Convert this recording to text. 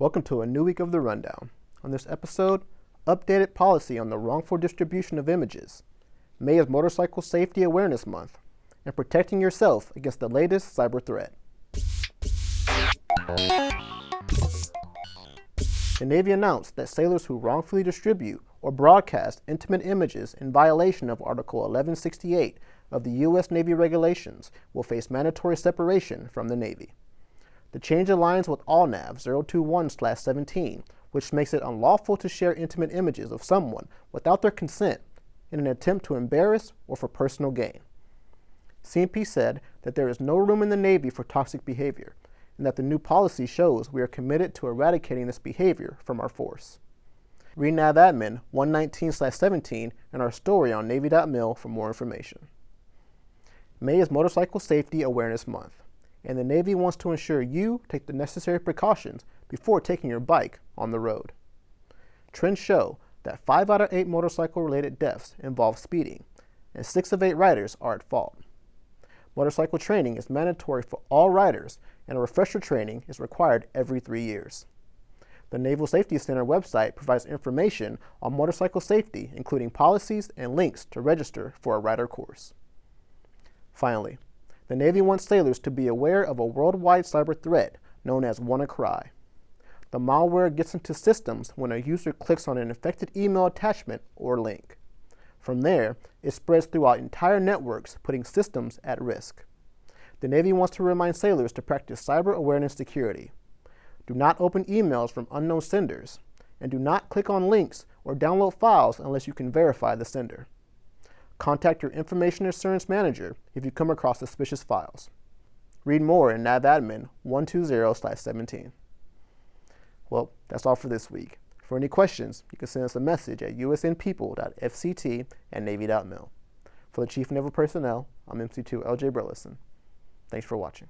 Welcome to a new week of the Rundown. On this episode, updated policy on the wrongful distribution of images, May is Motorcycle Safety Awareness Month, and protecting yourself against the latest cyber threat. The Navy announced that sailors who wrongfully distribute or broadcast intimate images in violation of Article 1168 of the U.S. Navy regulations will face mandatory separation from the Navy. The change aligns with ALNAV 021-17, which makes it unlawful to share intimate images of someone without their consent in an attempt to embarrass or for personal gain. CNP said that there is no room in the Navy for toxic behavior and that the new policy shows we are committed to eradicating this behavior from our force. Read NAV Admin 119-17 and our story on Navy.mil for more information. May is Motorcycle Safety Awareness Month and the Navy wants to ensure you take the necessary precautions before taking your bike on the road. Trends show that 5 out of 8 motorcycle-related deaths involve speeding, and 6 of 8 riders are at fault. Motorcycle training is mandatory for all riders, and a refresher training is required every three years. The Naval Safety Center website provides information on motorcycle safety, including policies and links to register for a rider course. Finally, the Navy wants sailors to be aware of a worldwide cyber threat known as WannaCry. The malware gets into systems when a user clicks on an infected email attachment or link. From there, it spreads throughout entire networks, putting systems at risk. The Navy wants to remind sailors to practice cyber awareness security. Do not open emails from unknown senders, and do not click on links or download files unless you can verify the sender. Contact your Information Assurance Manager if you come across suspicious files. Read more in NavAdmin 120-17. Well, that's all for this week. For any questions, you can send us a message at usnpeople.fct at navy.mil. For the Chief Naval Personnel, I'm MC2 LJ Burleson. Thanks for watching.